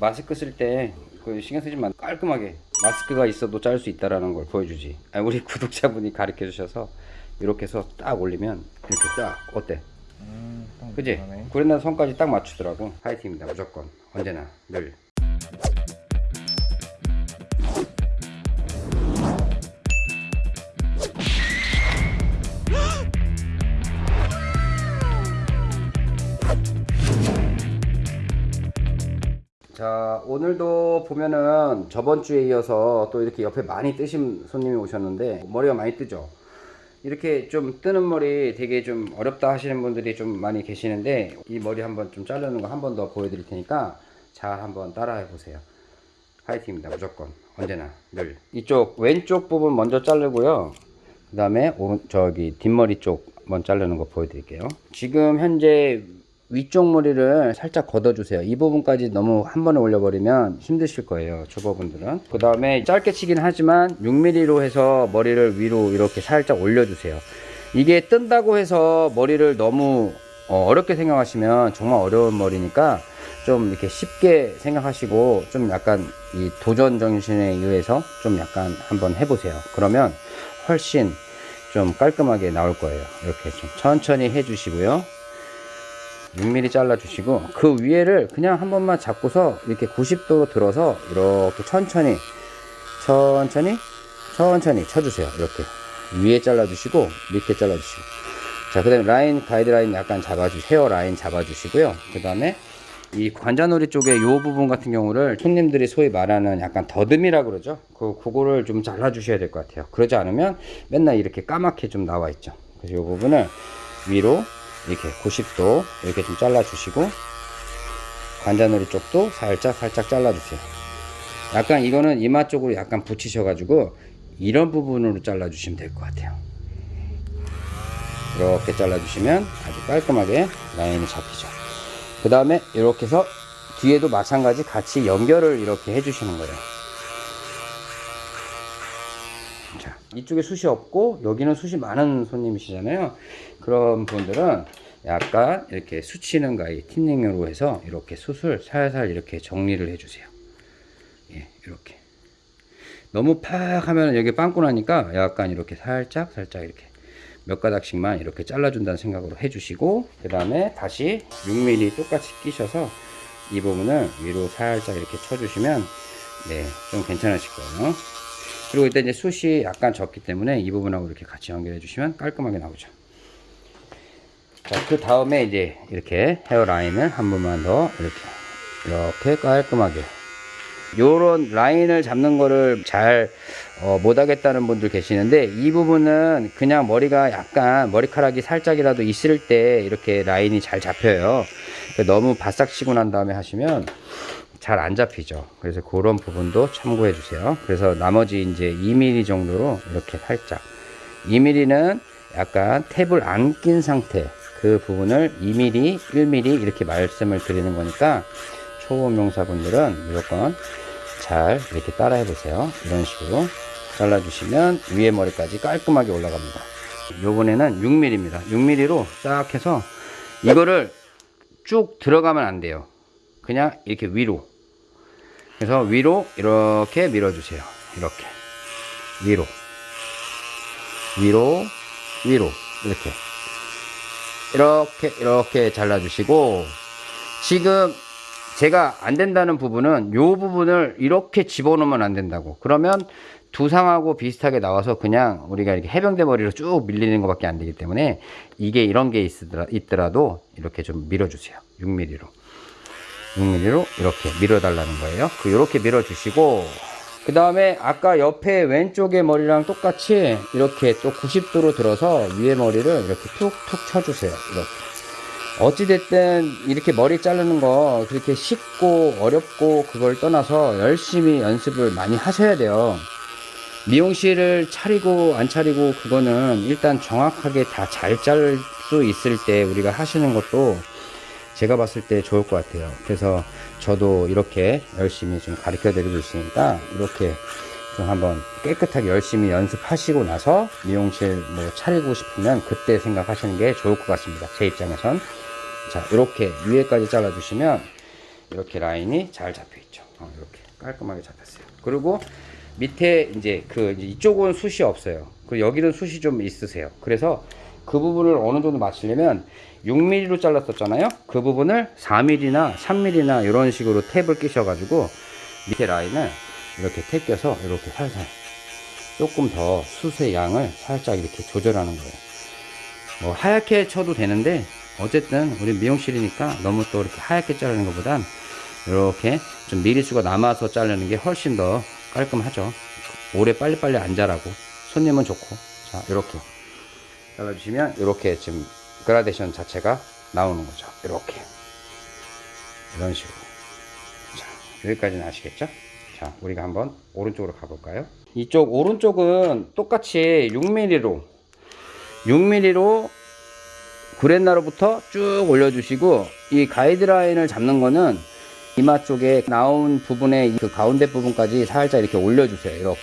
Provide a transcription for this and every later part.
마스크 쓸 때 그 신경 쓰지 마. 깔끔하게 마스크가 있어도 자를 수 있다라는 걸 보여주지. 아, 우리 구독자분이 가르쳐 주셔서 이렇게 해서 딱 올리면 이렇게 딱 어때? 음, 딱 그지. 구레나 선까지 딱 맞추더라고. 파이팅입니다 무조건. 언제나 늘 자 오늘도 보면은 저번 주에 이어서 또 이렇게 옆에 많이 뜨신 손님이 오셨는데 머리가 많이 뜨죠? 이렇게 좀 뜨는 머리 되게 좀 어렵다 하시는 분들이 좀 많이 계시는데 이 머리 한번 좀 자르는 거 한 번 더 보여드릴 테니까 잘 한번 따라해 보세요. 화이팅입니다 무조건. 언제나 늘. 이쪽 왼쪽 부분 먼저 자르고요. 그 다음에 저기 뒷머리 쪽 먼저 자르는 거 보여드릴게요. 지금 현재 위쪽 머리를 살짝 걷어주세요. 이 부분까지 너무 한 번에 올려버리면 힘드실 거예요 초보분들은. 그 다음에 짧게 치긴 하지만 6mm로 해서 머리를 위로 이렇게 살짝 올려주세요. 이게 뜬다고 해서 머리를 너무 어, 어렵게 생각하시면 정말 어려운 머리니까 좀 이렇게 쉽게 생각하시고 좀 약간 이 도전 정신에 의해서 좀 약간 한번 해보세요. 그러면 훨씬 좀 깔끔하게 나올 거예요. 이렇게 좀 천천히 해주시고요 6mm 잘라 주시고 그 위에를 그냥 한 번만 잡고서 이렇게 90도로 들어서 이렇게 천천히 천천히 천천히 쳐주세요. 이렇게 위에 잘라 주시고 밑에 잘라 주시고. 자그 다음에 라인 가이드라인 약간 잡아주 헤어 라인 잡아 주시고요. 그 다음에 이 관자놀이 쪽에 요 부분 같은 경우를 손님들이 소위 말하는 약간 더듬이라 그러죠? 그 그거를 좀 잘라 주셔야 될 것 같아요. 그러지 않으면 맨날 이렇게 까맣게 좀 나와 있죠. 그래서 요 부분을 위로 이렇게 90도 이렇게 좀 잘라 주시고 관자놀이 쪽도 살짝 살짝 잘라 주세요. 약간 이거는 이마 쪽으로 약간 붙이셔 가지고 이런 부분으로 잘라 주시면 될 것 같아요. 이렇게 잘라 주시면 아주 깔끔하게 라인이 잡히죠. 그 다음에 이렇게 해서 뒤에도 마찬가지 같이 연결을 이렇게 해 주시는 거예요 자, 이쪽에 숱이 없고 여기는 숱이 많은 손님이시잖아요. 그런 분들은 약간 이렇게 수치는 가위 틴닝으로 해서 이렇게 숱을 살살 이렇게 정리를 해주세요. 예, 이렇게. 너무 팍 하면 여기 빵꾸 나니까 약간 이렇게 살짝 살짝 이렇게 몇 가닥씩만 이렇게 잘라준다는 생각으로 해주시고 그 다음에 다시 6mm 똑같이 끼셔서 이 부분을 위로 살짝 이렇게 쳐주시면 네, 좀 괜찮으실 거예요. 그리고 일단 이제 숱이 약간 적기 때문에 이 부분하고 이렇게 같이 연결해 주시면 깔끔하게 나오죠. 자, 그 다음에 이제 이렇게 헤어라인을 한 번만 더 이렇게, 이렇게 깔끔하게. 요런 라인을 잡는 거를 잘 어, 못하겠다는 분들 계시는데 이 부분은 그냥 머리가 약간 머리카락이 살짝이라도 있을 때 이렇게 라인이 잘 잡혀요. 너무 바싹 치고 난 다음에 하시면 잘 안 잡히죠. 그래서 그런 부분도 참고해 주세요. 그래서 나머지 이제 2mm 정도로 이렇게 살짝 2mm는 약간 탭을 안 낀 상태 그 부분을 2mm, 1mm 이렇게 말씀을 드리는 거니까 초보 명사분들은 무조건 잘 이렇게 따라 해보세요. 이런 식으로 잘라주시면 위에 머리까지 깔끔하게 올라갑니다. 요번에는 6mm입니다. 6mm로 딱 해서 이거를 쭉 들어가면 안 돼요. 그냥 이렇게 위로. 그래서 위로 이렇게 밀어주세요. 이렇게. 위로. 위로, 위로. 이렇게. 이렇게, 이렇게 잘라주시고, 지금 제가 안 된다는 부분은 요 부분을 이렇게 집어넣으면 안 된다고. 그러면 두상하고 비슷하게 나와서 그냥 우리가 이렇게 해병대 머리로 쭉 밀리는 것밖에 안 되기 때문에 이게 이런 게 있더라, 있더라도 이렇게 좀 밀어주세요. 6mm로. 6mm로 이렇게 밀어달라는 거예요. 그 이렇게 밀어주시고 그 다음에 아까 옆에 왼쪽의 머리랑 똑같이 이렇게 또 90도로 들어서 위에 머리를 이렇게 툭툭 쳐주세요. 이렇게. 어찌됐든 이렇게 머리 자르는 거 그렇게 쉽고 어렵고 그걸 떠나서 열심히 연습을 많이 하셔야 돼요. 미용실을 차리고 안 차리고 그거는 일단 정확하게 다 잘 자를 수 있을 때 우리가 하시는 것도 제가 봤을 때 좋을 것 같아요. 그래서 저도 이렇게 열심히 좀 가르쳐 드리고 있으니까 이렇게 좀 한번 깨끗하게 열심히 연습하시고 나서 미용실 뭐 차리고 싶으면 그때 생각하시는 게 좋을 것 같습니다. 제 입장에선. 자, 이렇게 위에까지 잘라 주시면 이렇게 라인이 잘 잡혀 있죠. 어, 이렇게 깔끔하게 잡혔어요. 그리고 밑에 이제 그 이쪽은 숱이 없어요. 그 여기는 숱이 좀 있으세요. 그래서 그 부분을 어느 정도 맞추려면 6mm로 잘랐었잖아요. 그 부분을 4mm나 3mm나 이런 식으로 탭을 끼셔 가지고 밑에 라인을 이렇게 탭 껴서 이렇게 살살 조금 더 숱의 양을 살짝 이렇게 조절하는 거예요. 뭐 하얗게 쳐도 되는데 어쨌든 우리 미용실이니까 너무 또 이렇게 하얗게 자르는 것보단 이렇게 좀 미리수가 남아서 자르는 게 훨씬 더 깔끔하죠. 오래 빨리빨리 안 자라고 손님은 좋고 자 이렇게 잘라주시면 이렇게 지금 그라데이션 자체가 나오는 거죠. 이렇게 이런 식으로 자 여기까지는 아시겠죠? 자 우리가 한번 오른쪽으로 가볼까요? 이쪽 오른쪽은 똑같이 6mm로 6mm로 구렛나루부터 쭉 올려주시고 이 가이드라인을 잡는 거는 이마 쪽에 나온 부분에 그 가운데 부분까지 살짝 이렇게 올려주세요 이렇게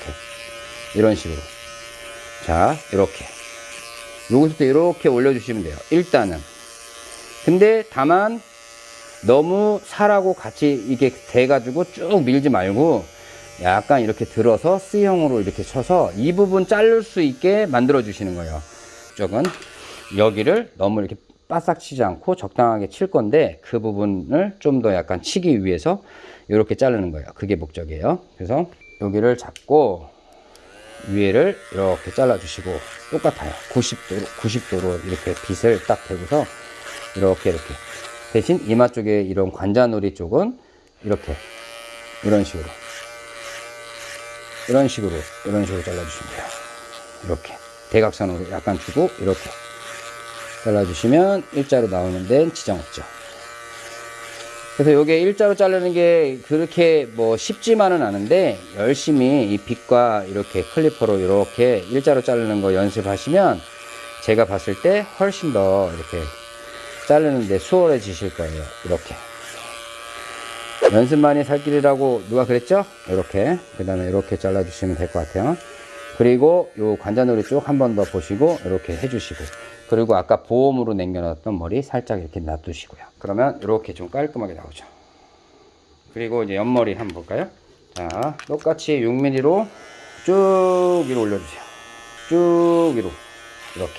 이런 식으로 자 이렇게 여기서부터 이렇게 올려주시면 돼요. 일단은. 근데 다만 너무 살하고 같이 이게 돼가지고 쭉 밀지 말고 약간 이렇게 들어서 C형으로 이렇게 쳐서 이 부분 자를 수 있게 만들어 주시는 거예요. 쪽은 여기를 너무 이렇게 바싹 치지 않고 적당하게 칠 건데 그 부분을 좀 더 약간 치기 위해서 이렇게 자르는 거예요. 그게 목적이에요. 그래서 여기를 잡고 위에를 이렇게 잘라 주시고 똑같아요. 90도로 90도로 이렇게 빗을 딱 대고서 이렇게 이렇게. 대신 이마 쪽에 이런 관자놀이 쪽은 이렇게. 이런 식으로. 이런 식으로 이런 식으로 잘라 주시면 돼요. 이렇게. 대각선으로 약간 주고 이렇게. 잘라주시면 일자로 나오는 데는 지장 없죠. 그래서 요게 일자로 자르는 게 그렇게 뭐 쉽지만은 않은데 열심히 이 빗과 이렇게 클리퍼로 이렇게 일자로 자르는 거 연습하시면 제가 봤을 때 훨씬 더 이렇게 자르는데 수월해지실 거예요. 이렇게. 연습만이 살 길이라고 누가 그랬죠? 이렇게. 그 다음에 이렇게 잘라주시면 될 것 같아요. 그리고 요 관자놀이 쪽한번 더 보시고 이렇게 해주시고 그리고 아까 보험으로 남겨놨던 머리 살짝 이렇게 놔두시고요. 그러면 이렇게 좀 깔끔하게 나오죠. 그리고 이제 옆머리 한번 볼까요? 자 똑같이 6mm로 쭉 위로 올려주세요. 쭉 위로. 이렇게.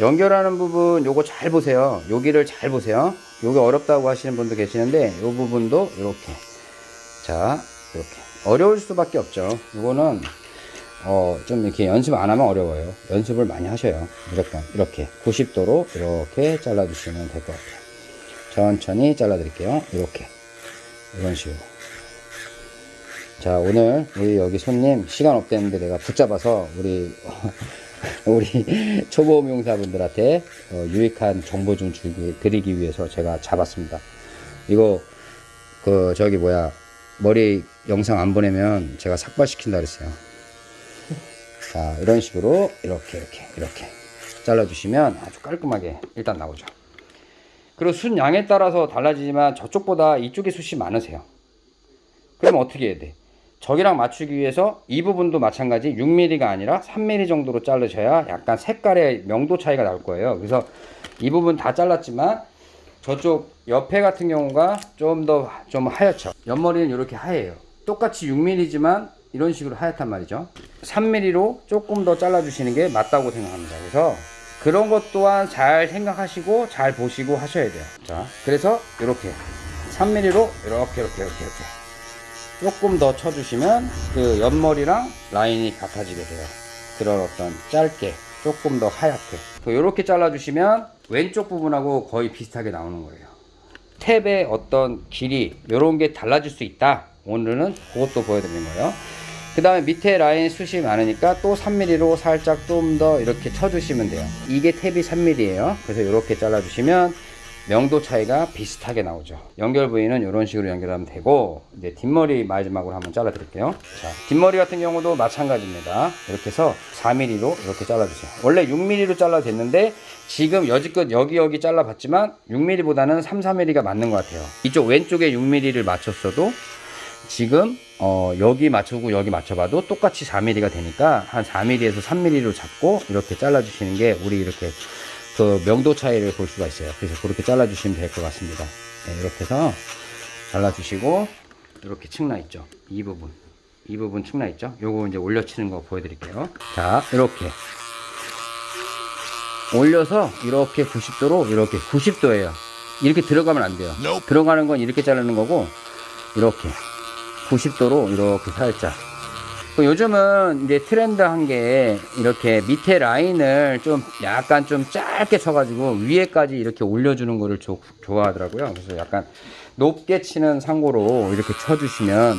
연결하는 부분 요거 잘 보세요. 여기를 잘 보세요. 요게 어렵다고 하시는 분도 계시는데 요 부분도 이렇게. 자 이렇게. 어려울 수밖에 없죠. 이거는 어, 좀 이렇게 연습 안 하면 어려워요. 연습을 많이 하셔요. 무조건. 이렇게 90도로 이렇게 잘라주시면 될 것 같아요. 천천히 잘라드릴게요. 이렇게. 이런 식으로. 자, 오늘 우리 여기 손님 시간 없대는데 내가 붙잡아서 우리, 우리 초보 미용사분들한테 어, 유익한 정보 좀 주기, 드리기 위해서 제가 잡았습니다. 이거, 그, 저기 뭐야, 머리 영상 안 보내면 제가 삭발시킨다 그랬어요. 자 이런 식으로 이렇게 이렇게 이렇게 잘라주시면 아주 깔끔하게 일단 나오죠. 그리고 숱 양에 따라서 달라지지만 저쪽보다 이쪽에 숱이 많으세요. 그럼 어떻게 해야 돼? 저기랑 맞추기 위해서 이 부분도 마찬가지 6mm가 아니라 3mm 정도로 자르셔야 약간 색깔의 명도 차이가 나올 거예요. 그래서 이 부분 다 잘랐지만 저쪽 옆에 같은 경우가 좀 더좀 하얗죠. 옆머리는 이렇게 하얘요. 똑같이 6mm지만 이런 식으로 하얗단 말이죠. 3mm로 조금 더 잘라 주시는 게 맞다고 생각합니다. 그래서 그런 것 또한 잘 생각하시고 잘 보시고 하셔야 돼요. 자 그래서 이렇게 3mm로 이렇게 이렇게 이렇게 이렇게 조금 더 쳐주시면 그 옆머리랑 라인이 같아지게 돼요. 그런 어떤 짧게 조금 더 하얗게. 이렇게 잘라 주시면 왼쪽 부분하고 거의 비슷하게 나오는 거예요. 탭의 어떤 길이 이런 게 달라질 수 있다. 오늘은 그것도 보여드리는 거예요 그 다음에 밑에 라인 숱이 많으니까 또 3mm로 살짝 좀 더 이렇게 쳐주시면 돼요. 이게 탭이 3mm에요. 그래서 이렇게 잘라주시면 명도 차이가 비슷하게 나오죠. 연결 부위는 이런 식으로 연결하면 되고 이제 뒷머리 마지막으로 한번 잘라 드릴게요. 자 뒷머리 같은 경우도 마찬가지입니다. 이렇게 해서 4mm로 이렇게 잘라 주세요. 원래 6mm로 잘라도 됐는데 지금 여지껏 여기 여기 잘라 봤지만 6mm보다는 3, 4mm가 맞는 것 같아요. 이쪽 왼쪽에 6mm를 맞췄어도 지금 어, 여기 맞추고 여기 맞춰봐도 똑같이 4mm가 되니까 한 4mm에서 3mm로 잡고 이렇게 잘라주시는 게 우리 이렇게 그 명도 차이를 볼 수가 있어요. 그래서 그렇게 잘라주시면 될 것 같습니다. 네, 이렇게 해서 잘라주시고 이렇게 층나 있죠? 이 부분. 이 부분 층나 있죠? 요거 이제 올려치는 거 보여드릴게요. 자 이렇게. 올려서 이렇게 90도로 이렇게 90도예요. 이렇게 들어가면 안 돼요. 들어가는 건 이렇게 자르는 거고 이렇게 90도로 이렇게 살짝 그 요즘은 이제 트렌드한 게 이렇게 밑에 라인을 좀 약간 좀 짧게 쳐가지고 위에까지 이렇게 올려주는 거를 조- 좋아하더라고요. 그래서 약간 높게 치는 상고로 이렇게 쳐주시면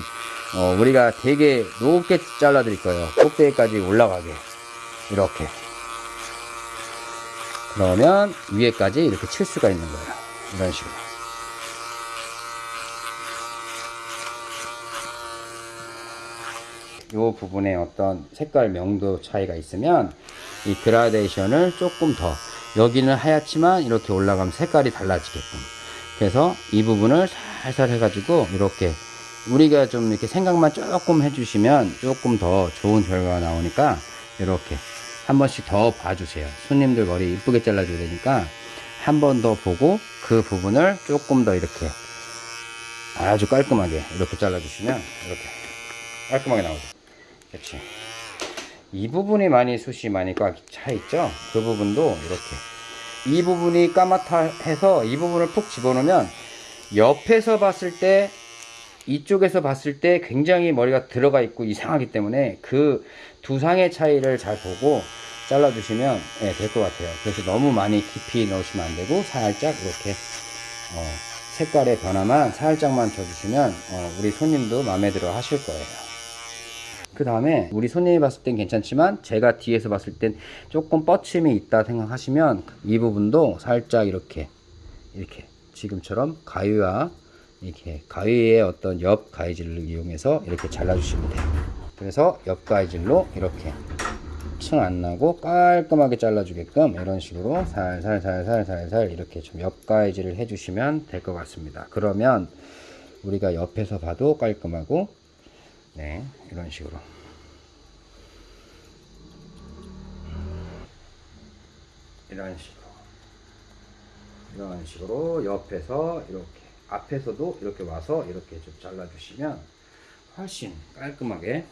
어, 우리가 되게 높게 잘라 드릴 거예요. 꼭대기까지 올라가게 이렇게 그러면 위에까지 이렇게 칠 수가 있는 거예요. 이런 식으로. 이 부분에 어떤 색깔 명도 차이가 있으면 이 그라데이션을 조금 더 여기는 하얗지만 이렇게 올라가면 색깔이 달라지게끔 그래서 이 부분을 살살 해가지고 이렇게 우리가 좀 이렇게 생각만 조금 해주시면 조금 더 좋은 결과가 나오니까 이렇게 한 번씩 더 봐주세요 손님들 머리 이쁘게 잘라줘야 되니까 한 번 더 보고 그 부분을 조금 더 이렇게 아주 깔끔하게 이렇게 잘라주시면 이렇게 깔끔하게 나오죠. 그렇지. 이 부분이 많이 숱이 많이 꽉차 있죠. 그 부분도 이렇게 이 부분이 까맣다 해서 이 부분을 푹 집어넣으면 옆에서 봤을 때 이쪽에서 봤을 때 굉장히 머리가 들어가 있고 이상하기 때문에 그 두 상의 차이를 잘 보고 잘라주시면 예, 될것 같아요. 그래서 너무 많이 깊이 넣으시면 안 되고 살짝 이렇게 어, 색깔의 변화만 살짝만 줘주시면 어, 우리 손님도 마음에 들어 하실 거예요. 그 다음에 우리 손님이 봤을 땐 괜찮지만 제가 뒤에서 봤을 땐 조금 뻗침이 있다 생각하시면 이 부분도 살짝 이렇게 이렇게 지금처럼 가위와 이렇게 가위의 어떤 옆 가위질을 이용해서 이렇게 잘라주시면 돼요. 그래서 옆 가위질로 이렇게 층 안 나고 깔끔하게 잘라주게끔 이런 식으로 살살살살살살 이렇게 좀 옆 가위질을 해주시면 될 것 같습니다. 그러면 우리가 옆에서 봐도 깔끔하고 네 이런 식으로. 이런 식으로. 이런 식으로 옆에서 이렇게 앞에서도 이렇게 와서 이렇게 좀 잘라주시면 훨씬 깔끔하게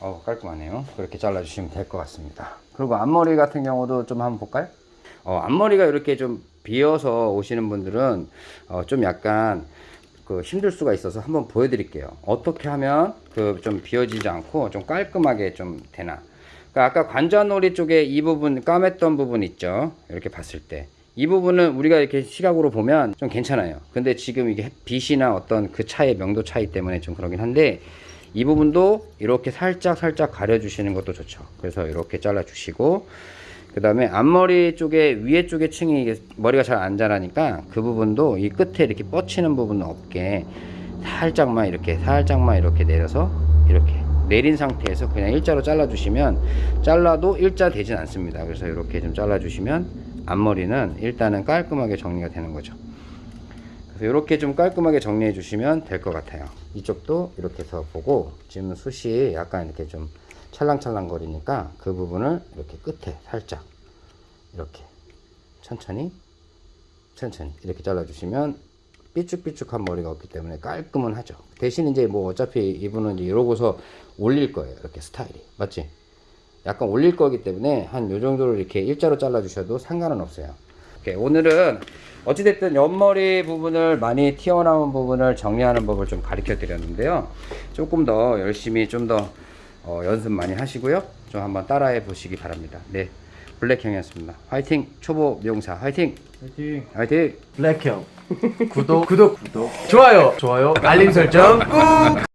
어 깔끔하네요. 그렇게 잘라주시면 될 것 같습니다. 그리고 앞머리 같은 경우도 좀 한번 볼까요? 어, 앞머리가 이렇게 좀 비어서 오시는 분들은 어, 좀 약간 그 힘들 수가 있어서 한번 보여드릴게요. 어떻게 하면 그 좀 비어지지 않고 좀 깔끔하게 좀 되나. 그러니까 아까 관자놀이 쪽에 이 부분 까맸던 부분 있죠. 이렇게 봤을 때. 이 부분은 우리가 이렇게 시각으로 보면 좀 괜찮아요. 근데 지금 이게 빛이나 어떤 그 차의 명도 차이 때문에 좀 그러긴 한데 이 부분도 이렇게 살짝 살짝 가려 주시는 것도 좋죠. 그래서 이렇게 잘라 주시고 그 다음에 앞머리 쪽에 위에 쪽에 층이 이게 머리가 잘 안 자라니까 그 부분도 이 끝에 이렇게 뻗치는 부분 없게 살짝만 이렇게 살짝만 이렇게 내려서 이렇게 내린 상태에서 그냥 일자로 잘라 주시면 잘라도 일자 되진 않습니다. 그래서 이렇게 좀 잘라 주시면 앞머리는 일단은 깔끔하게 정리가 되는 거죠. 그래서 이렇게 좀 깔끔하게 정리해 주시면 될 것 같아요. 이쪽도 이렇게 해서 보고 지금 숱이 약간 이렇게 좀 찰랑찰랑 거리니까 그 부분을 이렇게 끝에 살짝 이렇게 천천히 천천히 이렇게 잘라 주시면 삐쭉삐쭉한 머리가 없기 때문에 깔끔은 하죠. 대신 이제 뭐 어차피 이분은 이제 이러고서 올릴 거예요 이렇게 스타일이. 맞지? 약간 올릴 거기 때문에 한 요 정도로 이렇게 일자로 잘라 주셔도 상관은 없어요. 오케이, 오늘은 어찌됐든 옆머리 부분을 많이 튀어나온 부분을 정리하는 법을 좀 가르쳐 드렸는데요. 조금 더 열심히 좀더 어, 연습 많이 하시고요 좀 한번 따라해 보시기 바랍니다 네 블랙형이었습니다 화이팅 초보 미용사 화이팅 화이팅. 화이팅 블랙형. 구독, 구독, 구독. 좋아요, 좋아요. 알림 설정 꾹.